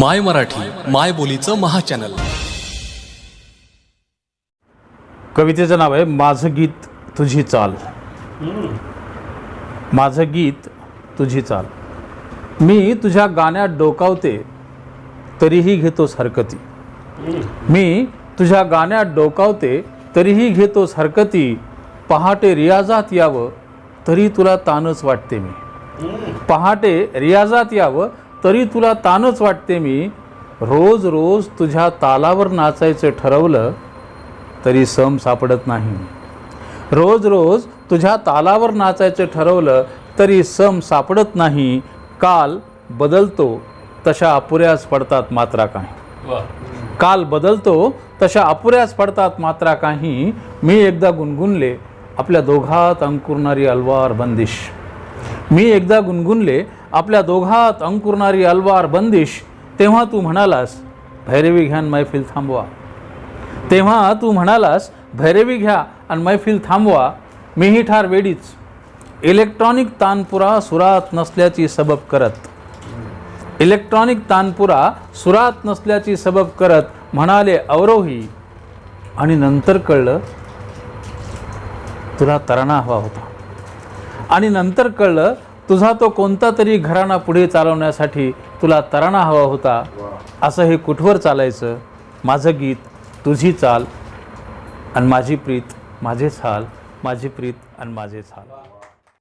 माय मराठी माय बोलीचं महाचॅनल. कवितेचं नाव आहे माझं गीत तुझी चाल. माझं गीत तुझी चाल. मी तुझ्या गाण्यात डोकावते तरीही घेतोस हरकती मी तुझ्या गाण्यात डोकावते तरीही घेतोस हरकती पहाटे रियाजात यावं तरी तुला तानच वाटते मी. पहाटे रियाजात यावं तरी तुला तानच वाटते मी. रोज रोज तुझ्या तालावर नाचायचं ठरवलं तरी सम सापडत नाही. रोज रोज तुझ्या तालावर नाचायचं ठरवलं तरी सम सापडत नाही. काल बदलतो तशा अपुऱ्याच पडतात मात्रा काही. काल बदलतो तशा अपुऱ्याच पडतात मात्रा काही. मी एकदा गुणगुणले आपल्या दोघात अंकुरणारी अलवार बंदिश. मी एकदा गुणगुणले आपल्या दोघात अंकुरणारी अलवार बंदिश तेव्हा तू म्हणालास भैरवी घ्यान मैफिल थांबवा. तेव्हा तू म्हणालास भैरवी घ्या आणि मैफिल थांबवा मीही ठार वेडीच. इलेक्ट्रॉनिक तानपुरा सुरात नसल्याची सबब करत. इलेक्ट्रॉनिक तानपुरा सुरात नसल्याची सबब करत म्हणाले अवरोही. आणि नंतर कळलं तुला तरणा हवा होता. आणि नंतर कळलं तुझा तो कोणता तरी घराणा पुढे चालवण्यासाठी तुला तराणा हवा होता. असं हे कुठवर चालायचं? माझं गीत तुझी चाल आणि माझी प्रीत माझेच हाल माझी प्रीत आणि माझेच हाल